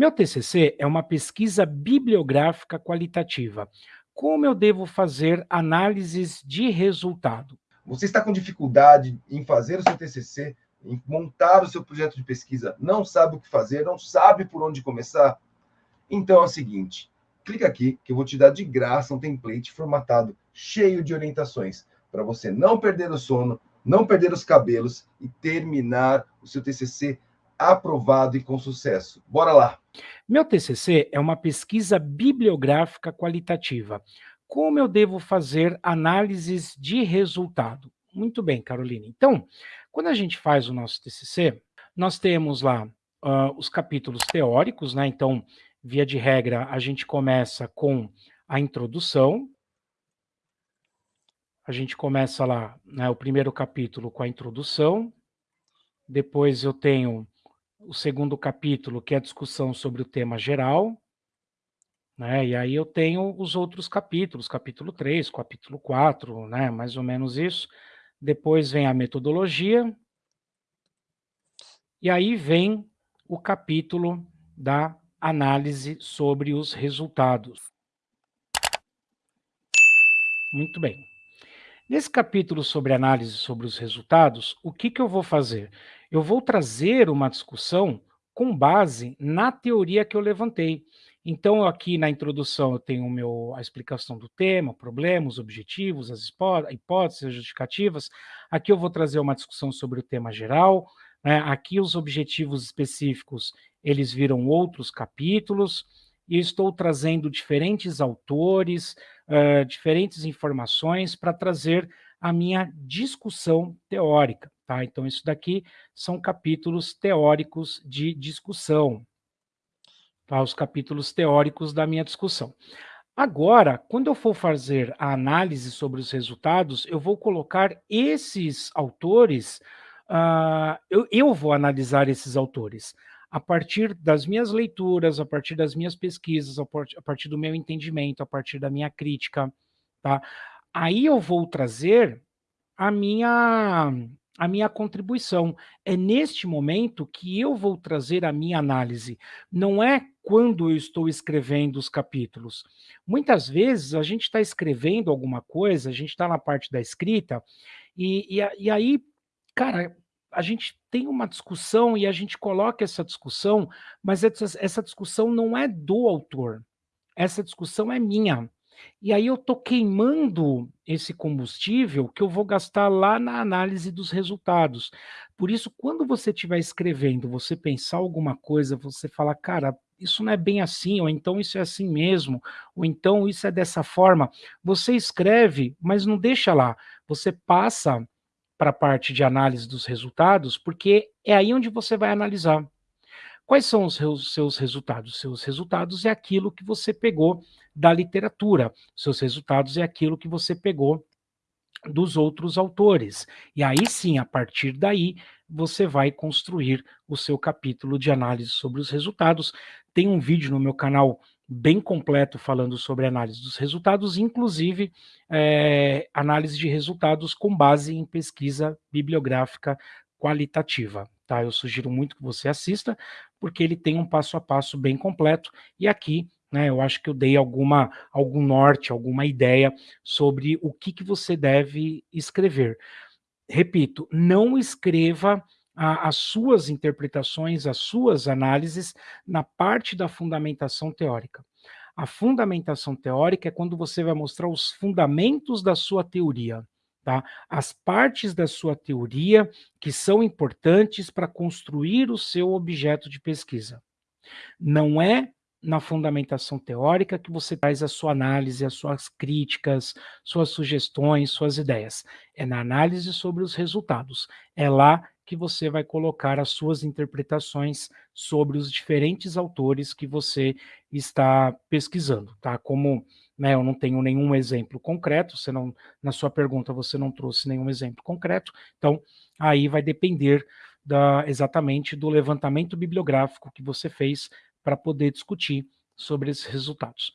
Meu TCC é uma pesquisa bibliográfica qualitativa. Como eu devo fazer análises de resultado? Você está com dificuldade em fazer o seu TCC, em montar o seu projeto de pesquisa, não sabe o que fazer, não sabe por onde começar? Então é o seguinte, clica aqui que eu vou te dar de graça um template formatado, cheio de orientações, para você não perder o sono, não perder os cabelos e terminar o seu TCC aprovado e com sucesso. Bora lá! Meu TCC é uma pesquisa bibliográfica qualitativa. Como eu devo fazer análises de resultado? Muito bem, Carolina. Então, quando a gente faz o nosso TCC, nós temos lá uh, os capítulos teóricos, né? Então, via de regra, a gente começa com a introdução. A gente começa lá, né, o primeiro capítulo com a introdução. Depois eu tenho o segundo capítulo, que é a discussão sobre o tema geral, né? E aí eu tenho os outros capítulos, capítulo 3, capítulo 4, né? Mais ou menos isso. Depois vem a metodologia. E aí vem o capítulo da análise sobre os resultados. Muito bem. Nesse capítulo sobre análise sobre os resultados, o que, que eu vou fazer? Eu vou trazer uma discussão com base na teoria que eu levantei. Então, aqui na introdução eu tenho meu, a explicação do tema, o problema, os objetivos, as hipóteses, as justificativas. Aqui eu vou trazer uma discussão sobre o tema geral. Né? Aqui os objetivos específicos, eles viram outros capítulos. E estou trazendo diferentes autores, uh, diferentes informações para trazer a minha discussão teórica. Tá? Então, isso daqui são capítulos teóricos de discussão, tá? os capítulos teóricos da minha discussão. Agora, quando eu for fazer a análise sobre os resultados, eu vou colocar esses autores, uh, eu, eu vou analisar esses autores a partir das minhas leituras, a partir das minhas pesquisas, a partir do meu entendimento, a partir da minha crítica, tá? Aí eu vou trazer a minha a minha contribuição. É neste momento que eu vou trazer a minha análise, não é quando eu estou escrevendo os capítulos. Muitas vezes a gente está escrevendo alguma coisa, a gente está na parte da escrita, e, e, e aí, cara, a gente tem uma discussão e a gente coloca essa discussão, mas essa, discussão não é do autor, essa discussão é minha. E aí eu estou queimando esse combustível que eu vou gastar lá na análise dos resultados. Por isso, quando você estiver escrevendo, você pensar alguma coisa, você fala, cara, isso não é bem assim, ou então isso é assim mesmo, ou então isso é dessa forma. Você escreve, mas não deixa lá. Você passa para a parte de análise dos resultados, porque é aí onde você vai analisar. Quais são os seus resultados? Seus resultados é aquilo que você pegou da literatura. Seus resultados é aquilo que você pegou dos outros autores. E aí sim, a partir daí, você vai construir o seu capítulo de análise sobre os resultados. Tem um vídeo no meu canal bem completo falando sobre análise dos resultados, inclusive é, análise de resultados com base em pesquisa bibliográfica qualitativa. Tá? Eu sugiro muito que você assista, porque ele tem um passo a passo bem completo, e aqui né, eu acho que eu dei alguma, algum norte, alguma ideia sobre o que, que você deve escrever. Repito, não escreva a, as suas interpretações, as suas análises na parte da fundamentação teórica. A fundamentação teórica é quando você vai mostrar os fundamentos da sua teoria tá? As partes da sua teoria que são importantes para construir o seu objeto de pesquisa. Não é na fundamentação teórica que você traz a sua análise, as suas críticas, suas sugestões, suas ideias. É na análise sobre os resultados. É lá que você vai colocar as suas interpretações sobre os diferentes autores que você está pesquisando, tá? Como né, eu não tenho nenhum exemplo concreto, você não, na sua pergunta você não trouxe nenhum exemplo concreto, então aí vai depender da, exatamente do levantamento bibliográfico que você fez para poder discutir sobre esses resultados.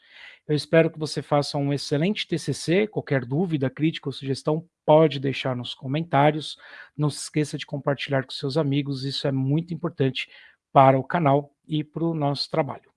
Eu espero que você faça um excelente TCC, qualquer dúvida, crítica ou sugestão, pode deixar nos comentários, não se esqueça de compartilhar com seus amigos, isso é muito importante para o canal e para o nosso trabalho.